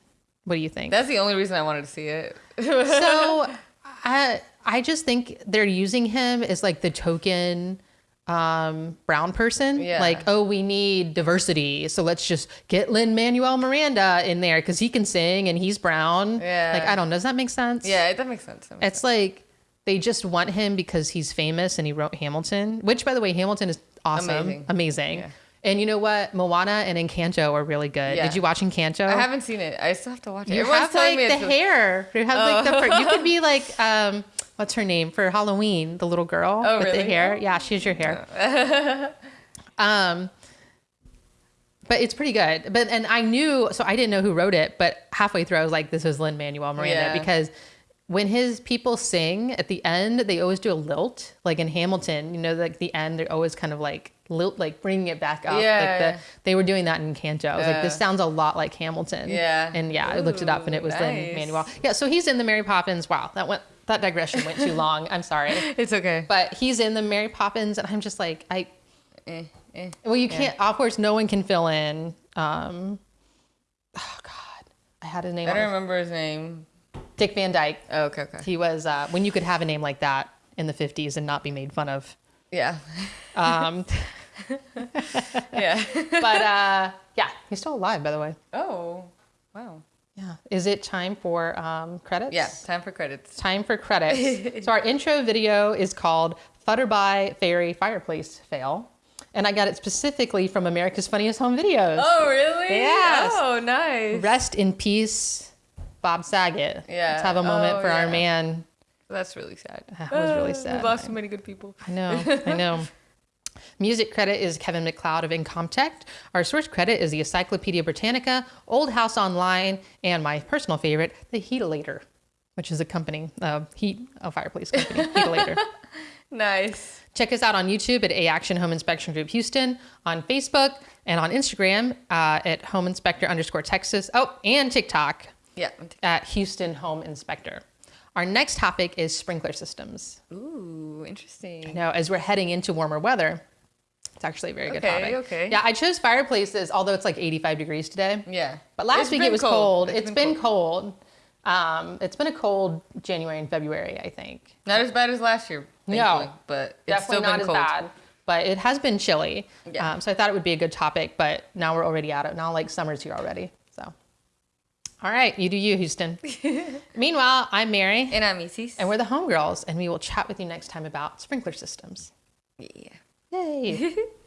What do you think? That's the only reason I wanted to see it. so, [laughs] I I just think they're using him as like the token um brown person Yeah. like oh we need diversity so let's just get lin manuel miranda in there because he can sing and he's brown Yeah. like i don't know does that make sense yeah, that makes sense. That makes It's like they just want him because he's famous and he wrote Hamilton, which by the way, Hamilton is awesome, Amazing. amazing. Yeah. And you know what? Moana and Encanto are really good. Yeah. Did you watch Encanto? I haven't seen it. I still have to watch it. You Everyone's have like the hair. You have like the. You could be like um, what's her name for Halloween? The little girl Oh, with the really? hair. Yeah, she has your hair. [laughs] um, but it's pretty good. But and I knew, so I didn't know who wrote it, but halfway through I was like, this is Lin Manuel Miranda Yeah. because when his people sing at the end, they always do a lilt. Like in Hamilton, you know, like the end, they're always kind of like lilt, like bringing it back up. Yeah. Like the, they were doing that in Encanto. I was like, this sounds a lot like Hamilton. Yeah. And yeah, I looked it up and it was Ooh, Lin. Manuel. Yeah, so he's in the Mary Poppins. Wow, that went that digression went too long. I'm sorry. [laughs] It's okay. But he's in the Mary Poppins, and I'm just like, I Eh, eh. well, you can't. Of course, no one can fill in. Um, oh God, I had his name. I don't remember his name. Dick Van Dyke. Oh, okay, okay. He was uh, when you could have a name like that in the 50s and not be made fun of. Yeah. Um, [laughs] yeah. [laughs] but uh, yeah, he's still alive, by the way. oh, wow. Yeah. Is it time for um, credits? Yeah, time for credits. Time for credits. [laughs] so our intro video is called Flutterbye Fairy Fireplace Fail. And I got it specifically from America's Funniest Home Videos. Oh, really? Yes. Oh, nice. Rest in peace, Bob Saget. Yeah. Let's have a moment Oh, for our man. That's really sad. That was really Uh, sad. We've lost so many good people. I know, [laughs] I know. Music credit is Kevin MacLeod of Incompetech. Our source credit is the Encyclopedia Britannica, Old House Online, and my personal favorite, the Heatilator, which is a company, uh, heat, a fireplace company, [laughs] Heatilator. Nice. Check us out on YouTube at A Action Home Inspection Group Houston, on Facebook, and on Instagram uh, at Home Inspector underscore Texas. Oh, and TikTok Yeah. at Houston Home Inspector. Our next topic is sprinkler systems. Ooh, interesting. Now, as we're heading into warmer weather, it's actually a very good topic. okay. Yeah, I chose fireplaces, although it's like 85 degrees today. Yeah. But last It's week it was cold. cold. It's it's been been cold. Um, it's been a cold January and February, I think. Not as bad as last year. No. but it's Definitely still not been as cold. bad. But it has been chilly. Yeah. Um, so I thought it would be a good topic, but now we're already at it. Now like summer's here already. So all right, you do you, Houston. [laughs] Meanwhile, I'm Mary, And I'm Isis. and we're the homegirls, and we will chat with you next time about sprinkler systems. yeah. Yay. [laughs]